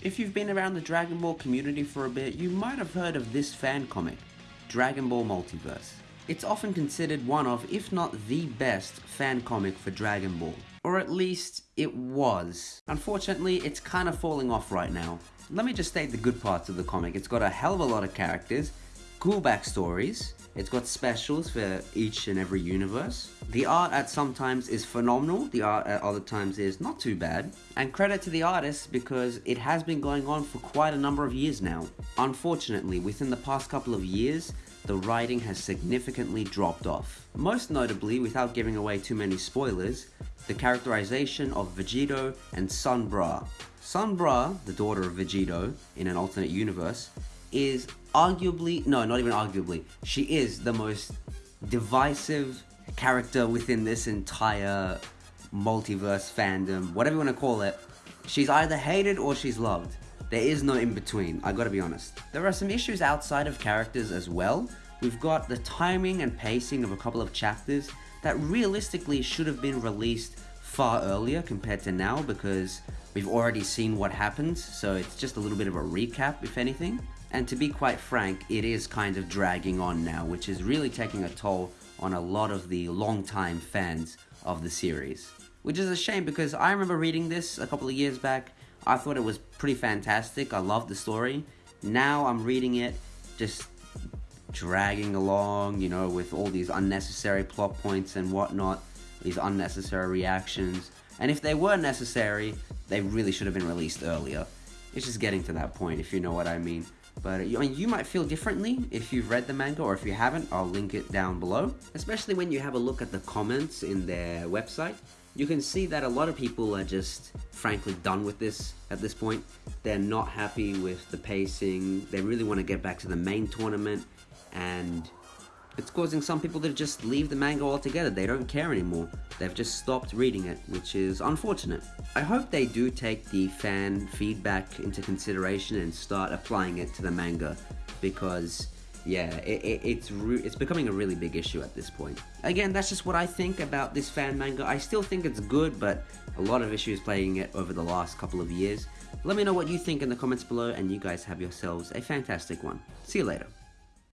If you've been around the Dragon Ball community for a bit, you might have heard of this fan comic, Dragon Ball Multiverse. It's often considered one of, if not the best, fan comic for Dragon Ball. Or at least, it was. Unfortunately, it's kind of falling off right now. Let me just state the good parts of the comic. It's got a hell of a lot of characters, cool backstories, it's got specials for each and every universe. The art at some times is phenomenal, the art at other times is not too bad. And credit to the artist because it has been going on for quite a number of years now. Unfortunately, within the past couple of years, the writing has significantly dropped off. Most notably, without giving away too many spoilers, the characterization of Vegito and Son Bra. Son Bra, the daughter of Vegito in an alternate universe, is arguably, no, not even arguably, she is the most divisive character within this entire multiverse fandom, whatever you want to call it. She's either hated or she's loved. There is no in between, I gotta be honest. There are some issues outside of characters as well. We've got the timing and pacing of a couple of chapters that realistically should have been released far earlier compared to now because we've already seen what happens, so it's just a little bit of a recap if anything. And to be quite frank, it is kind of dragging on now, which is really taking a toll on a lot of the long-time fans of the series. Which is a shame because I remember reading this a couple of years back. I thought it was pretty fantastic. I loved the story. Now I'm reading it just dragging along, you know, with all these unnecessary plot points and whatnot, these unnecessary reactions. And if they were necessary, they really should have been released earlier. It's just getting to that point, if you know what I mean. But mean, you might feel differently if you've read the manga, or if you haven't, I'll link it down below. Especially when you have a look at the comments in their website, you can see that a lot of people are just frankly done with this at this point. They're not happy with the pacing, they really want to get back to the main tournament, and it's causing some people to just leave the manga altogether. They don't care anymore. They've just stopped reading it, which is unfortunate. I hope they do take the fan feedback into consideration and start applying it to the manga because yeah, it, it, it's it's becoming a really big issue at this point. Again, that's just what I think about this fan manga. I still think it's good, but a lot of issues playing it over the last couple of years. Let me know what you think in the comments below, and you guys have yourselves a fantastic one. See you later.